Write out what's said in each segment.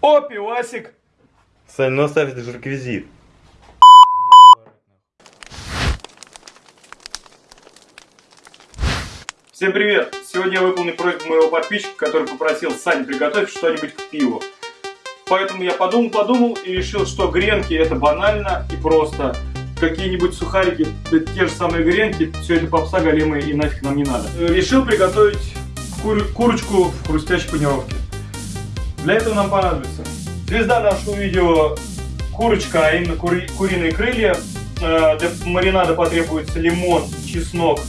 О, пивасик! Сань, ну оставь, это же реквизит. Всем привет! Сегодня я выполню просьбу моего подписчика, который попросил Сань приготовить что-нибудь к пиву. Поэтому я подумал-подумал и решил, что гренки это банально и просто. Какие-нибудь сухарики, те же самые гренки, все это попса голимая и нафиг нам не надо. Решил приготовить кур курочку в хрустящей панировке. Для этого нам понадобится звезда нашего видео курочка, а именно кури куриные крылья. Э, для маринада потребуется лимон, чеснок,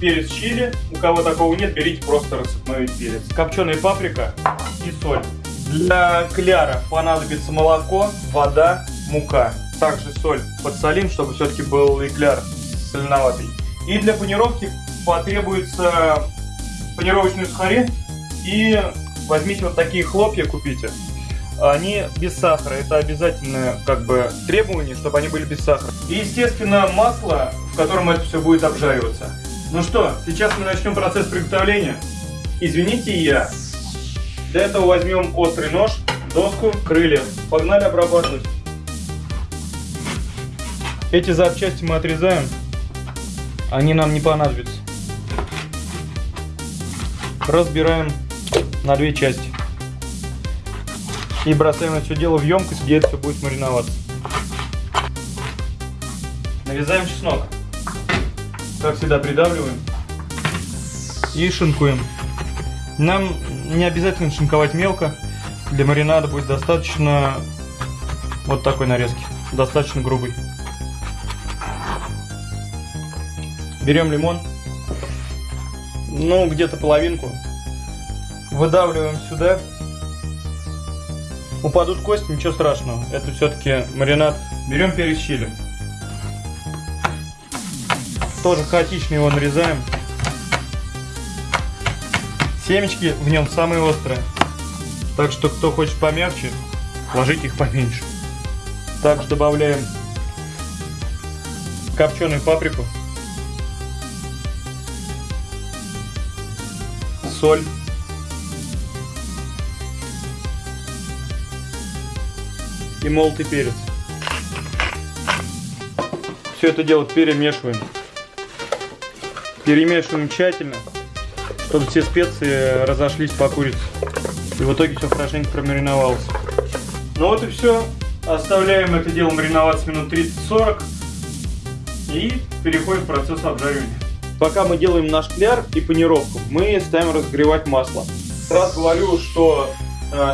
перец чили. У кого такого нет, берите просто рассыпной перец. Копченая паприка и соль. Для кляра понадобится молоко, вода, мука. Также соль подсолим, чтобы все-таки был и кляр соленоватый. И для панировки потребуется панировочные сухари. И возьмите вот такие хлопья, купите. Они без сахара. Это обязательное как бы требование, чтобы они были без сахара. И, естественно, масло, в котором это все будет обжариваться. Ну что, сейчас мы начнем процесс приготовления. Извините я. Для этого возьмем острый нож, доску, крылья. Погнали обрабатывать. Эти запчасти мы отрезаем. Они нам не понадобятся. Разбираем на две части. И бросаем это все дело в емкость, где это все будет мариноваться. Нарезаем чеснок. Как всегда придавливаем. И шинкуем. Нам не обязательно шинковать мелко. Для маринада будет достаточно вот такой нарезки. Достаточно грубый. Берем лимон. Ну, где-то половинку. Выдавливаем сюда. Упадут кости, ничего страшного. Это все-таки маринад. Берем перец чили. Тоже хаотично его нарезаем. Семечки в нем самые острые. Так что, кто хочет помягче, ложите их поменьше. Также добавляем копченую паприку. Соль. И молотый перец. Все это дело перемешиваем. Перемешиваем тщательно чтобы все специи разошлись по курице. И в итоге все хорошенько промариновалось. Ну вот и все. Оставляем это дело мариноваться минут 30-40 и переходим в процесс обжаривания. Пока мы делаем наш кляр и панировку, мы ставим разогревать масло. Сразу говорю, что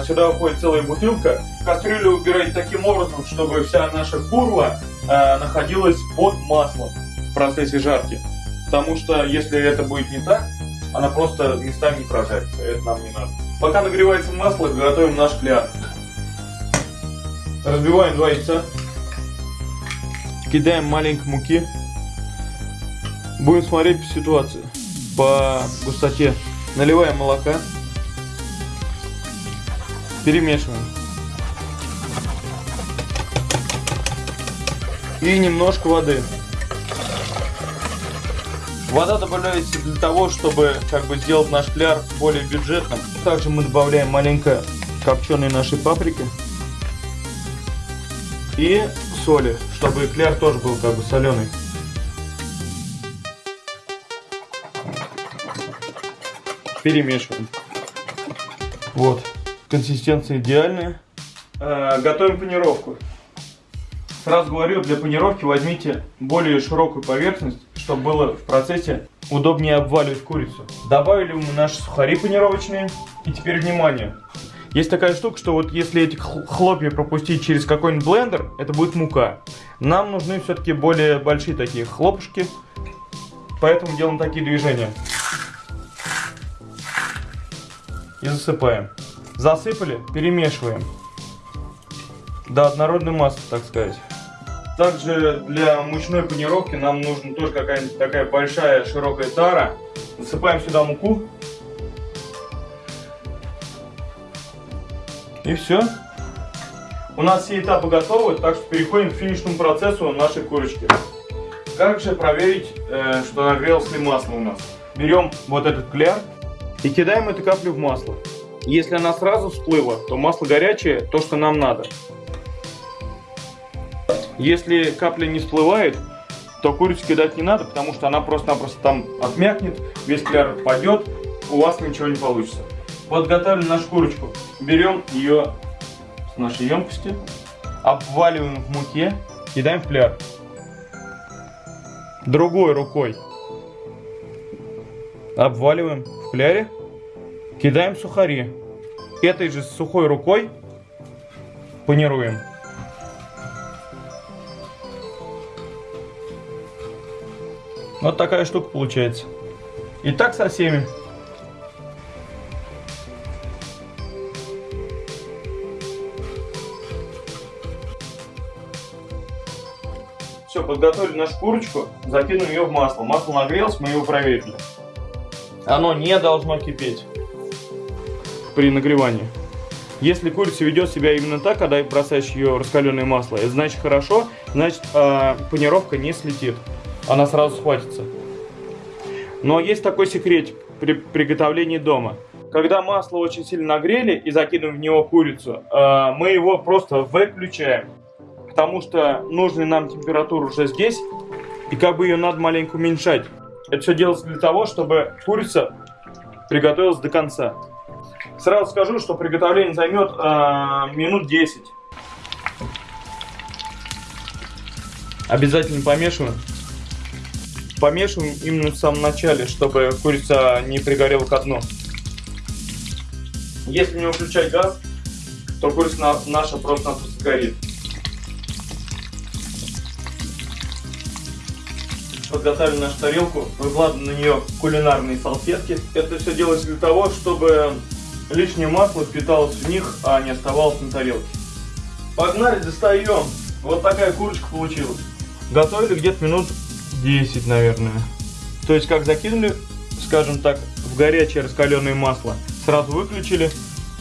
сюда уходит целая бутылка. Кастрюлю убирать таким образом, чтобы вся наша курва э, находилась под маслом в процессе жарки. Потому что если это будет не так, она просто местами не прожарится, это нам не надо. Пока нагревается масло, готовим наш кляр. Разбиваем два яйца. Кидаем маленько муки. Будем смотреть по ситуации, по густоте. Наливаем молока. Перемешиваем. И немножко воды. Вода добавляется для того, чтобы как бы сделать наш кляр более бюджетным. Также мы добавляем маленько копченой нашей паприки и соли, чтобы кляр тоже был как бы соленый. Перемешиваем. Вот, консистенция идеальная. Э, готовим панировку. Сразу говорю, для панировки возьмите более широкую поверхность, чтобы было в процессе удобнее обваливать курицу. Добавили мы наши сухари панировочные. И теперь внимание. Есть такая штука, что вот если эти хлопья пропустить через какой-нибудь блендер, это будет мука. Нам нужны все-таки более большие такие хлопушки. Поэтому делаем такие движения. И засыпаем. Засыпали, перемешиваем. До однородной массы, так сказать. Также для мучной панировки нам нужна тоже какая-нибудь такая большая широкая тара. Насыпаем сюда муку. И все. У нас все этапы готовы, так что переходим к финишному процессу нашей курочки. Как же проверить, э, что нагрелось ли масло у нас? Берем вот этот кляр и кидаем эту каплю в масло. Если она сразу всплыла, то масло горячее, то, что нам надо. Если капля не всплывает, то курицу кидать не надо, потому что она просто-напросто там отмякнет, весь кляр падет, у вас ничего не получится. Подготовили нашу курочку. Берем ее с нашей емкости, обваливаем в муке, кидаем в кляр. Другой рукой обваливаем в кляре, кидаем сухари. Этой же сухой рукой панируем. Вот такая штука получается. И так со всеми. Все, подготовили нашу курочку, закинули ее в масло. Масло нагрелось, мы его проверили. Оно не должно кипеть при нагревании. Если курица ведет себя именно так, когда бросаешь ее раскаленное масло, это значит хорошо, значит э, панировка не слетит. Она сразу схватится. Но есть такой секрет при приготовлении дома. Когда масло очень сильно нагрели и закидываем в него курицу, э, мы его просто выключаем. Потому что нужная нам температура уже здесь, и как бы ее надо маленько уменьшать. Это все делается для того, чтобы курица приготовилась до конца. Сразу скажу, что приготовление займет э, минут 10. Обязательно помешиваем. Помешиваем именно в самом начале, чтобы курица не пригорела ко дну. Если не выключать газ, то курица наша просто-напросто сгорит. подготовили нашу тарелку, выкладываем на нее кулинарные салфетки. Это все делается для того, чтобы лишнее масло впиталось в них, а не оставалось на тарелке. Погнали, достаем. Вот такая курочка получилась. Готовили где-то минут 10, наверное. То есть, как закинули, скажем так, в горячее раскаленное масло, сразу выключили,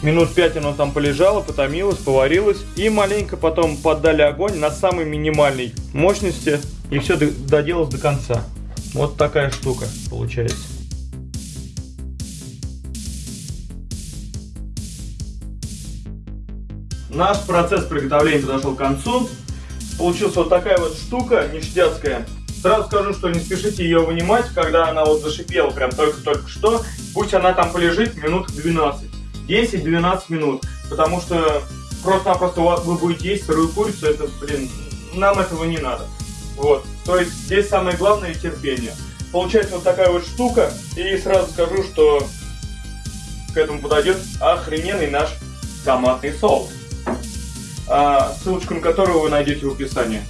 минут 5 оно там полежало, потомилось, поварилось, и маленько потом поддали огонь на самой минимальной мощности, и все доделалось до конца. Вот такая штука получается. Наш процесс приготовления подошел к концу. Получилась вот такая вот штука ништяцкая. Сразу скажу, что не спешите ее вынимать, когда она вот зашипела прям только-только что. Пусть она там полежит минут 12. 10-12 минут. Потому что просто-напросто вы будете есть сырую курицу, это, блин, нам этого не надо. Вот. То есть здесь самое главное терпение. Получается вот такая вот штука. И сразу скажу, что к этому подойдет охрененный наш томатный соус. А, ссылочку на которую вы найдете в описании.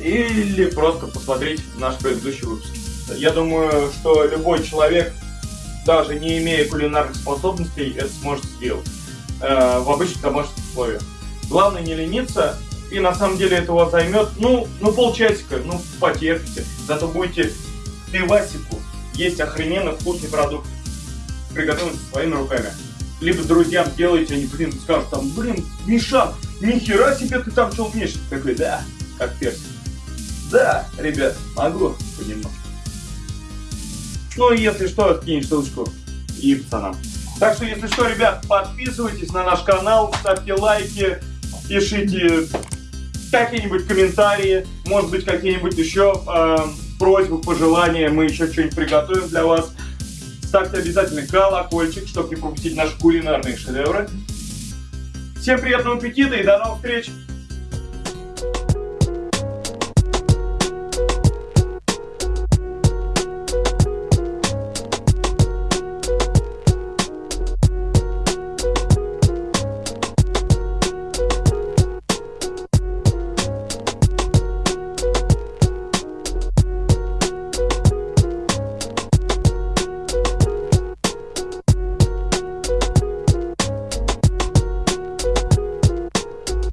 Или просто посмотреть наш предыдущий выпуск. Я думаю, что любой человек, даже не имея кулинарных способностей, это сможет сделать э, в обычных домашних условиях. Главное не лениться и на самом деле это у вас займет, ну, ну полчасика, ну потерпите. Зато будете пивасику есть охрененно вкусный продукт, приготовленный своими руками. Либо друзьям делаете, они, блин, скажут там, блин, Миша, нихера себе ты там что умеешь. Такой, да, как персик. Да, ребят, могу понемножку. Ну если что, кинь ссылочку и пацанам. Так что, если что, ребят, подписывайтесь на наш канал, ставьте лайки, пишите какие-нибудь комментарии, может быть, какие-нибудь еще э, просьбы, пожелания, мы еще что-нибудь приготовим для вас. Ставьте обязательно колокольчик, чтобы не пропустить наши кулинарные шедевры. Всем приятного аппетита и до новых встреч!